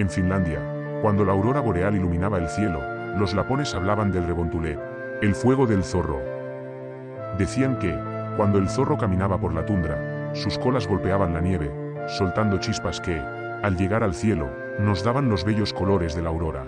En Finlandia, cuando la aurora boreal iluminaba el cielo, los lapones hablaban del rebontulé, el fuego del zorro. Decían que, cuando el zorro caminaba por la tundra, sus colas golpeaban la nieve, soltando chispas que, al llegar al cielo, nos daban los bellos colores de la aurora.